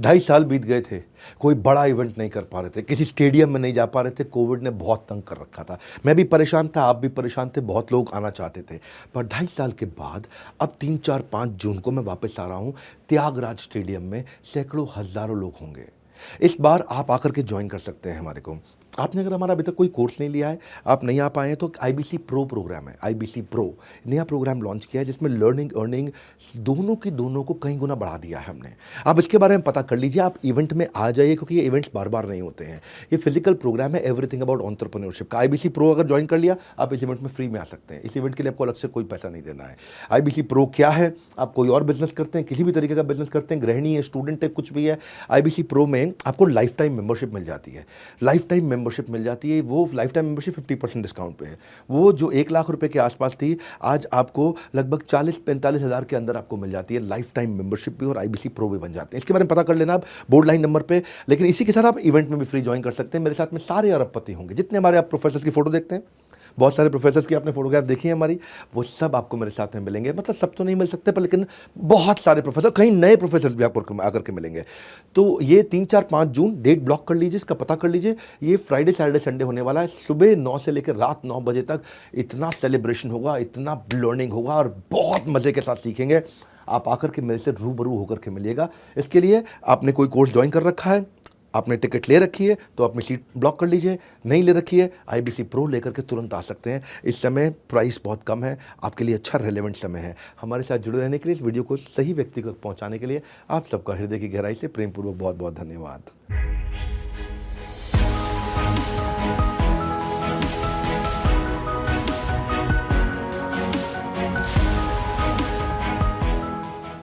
ढाई साल बीत गए थे, कोई बड़ा इवेंट नहीं कर पा रहे थे, किसी स्टेडियम में नहीं जा पा रहे थे कोविड ने बहुत तंग कर रखा था। मैं भी परेशान था, आप भी परेशान थे, बहुत लोग आना चाहते थे। पर ढाई साल के बाद, अब तीन, चार, पाँच जून को मैं वापस आ रहा हूँ, त्यागराज स्टेडियम में सैकड़ों हज़ारों लोग होंगे। इस बार आप आकर के ज्वाइन कर सकते हैं हमारे को। आपने अगर हमारा अभी तक कोई कोर्स नहीं लिया है, आप नहीं आ पाए हैं तो आईबीसी प्रो प्रोग्राम है आईबीसी प्रो नया प्रोग्राम लॉन्च किया है, जिसमें लर्निंग अर्निंग दोनों की दोनों को कई गुना बढ़ा दिया है हमने। आप इसके बारे में पता कर लीजिए, आप इवेंट में आ जाइए, क्योंकि ये इवेंट्स बार बार नहीं होते हैं। ये फ़िज़िकल प्रोग्राम है एवरीथिंग अबाउट ऑन्टरप्रनोरशिप का। आईबीसी प्रो अगर ज्वाइन कर लिया, आप इस इवेंट में फ्री में आ सकते हैं। इस इवेंट के लिए आपको अलग से कोई पैसा नहीं देना है। आईबीसी प्रो क्या है? आप कोई और बिज़नेस करते हैं, किसी भी तरीके का बिज़नेस करते हैं, गृहिणी है स्टूडेंट है, कुछ भी है आईबीसी प्रो में आपको लाइफ टाइम मेंबरशिप मिल जाती है। लाइफ टाइम मेंबरशिप मिल जाती है, वो life time membership fifty percent discount पे है। वो जो एक लाख रुपए के आसपास थी, आज आपको लगभग चालीस, पैंतालीस हज़ार के अंदर आपको मिल जाती है लाइफ टाइम मेंबरशिप भी और आईबीसी प्रो भी बन जाते हैं। इसके बारे में पता कर लेना आप बोर्ड लाइन नंबर पर लेकिन इसी के साथ आप इवेंट में भी फ्री ज्वाइन कर सकते हैं। मेरे साथ में सारे अरबपति होंगे, जितने हमारे आप प्रोफेसर की फ़ोटो देखते हैं। बहुत सारे प्रोफेसर्स की आपने फोटोग्राफ देखी है हमारी, वो सब आपको मेरे साथ में मिलेंगे। मतलब सब तो नहीं मिल सकते, पर लेकिन बहुत सारे प्रोफेसर कहीं नए प्रोफेसर भी आपको आकर के मिलेंगे। तो ये तीन, चार, पाँच जून डेट ब्लॉक कर लीजिए, इसका पता कर लीजिए, ये फ्राइडे सैटरडे संडे होने वाला है। सुबह नौ से लेकर रात नौ बजे तक इतना सेलिब्रेशन होगा, इतना लर्निंग होगा और बहुत मज़े के साथ सीखेंगे। आप आकर के मेरे से रूबरू होकर के मिलिएगा। इसके लिए आपने कोई कोर्स ज्वाइन कर रखा है? आपने टिकट ले रखी है तो अपनी सीट ब्लॉक कर लीजिए। नहीं ले रखी है आईबीसी प्रो लेकर के तुरंत आ सकते हैं। इस समय प्राइस बहुत कम है, आपके लिए अच्छा रेलेवेंट समय है। हमारे साथ जुड़े रहने के लिए इस वीडियो को सही व्यक्ति तक पहुँचाने के लिए आप सबका हृदय की गहराई से प्रेमपूर्वक बहुत बहुत धन्यवाद।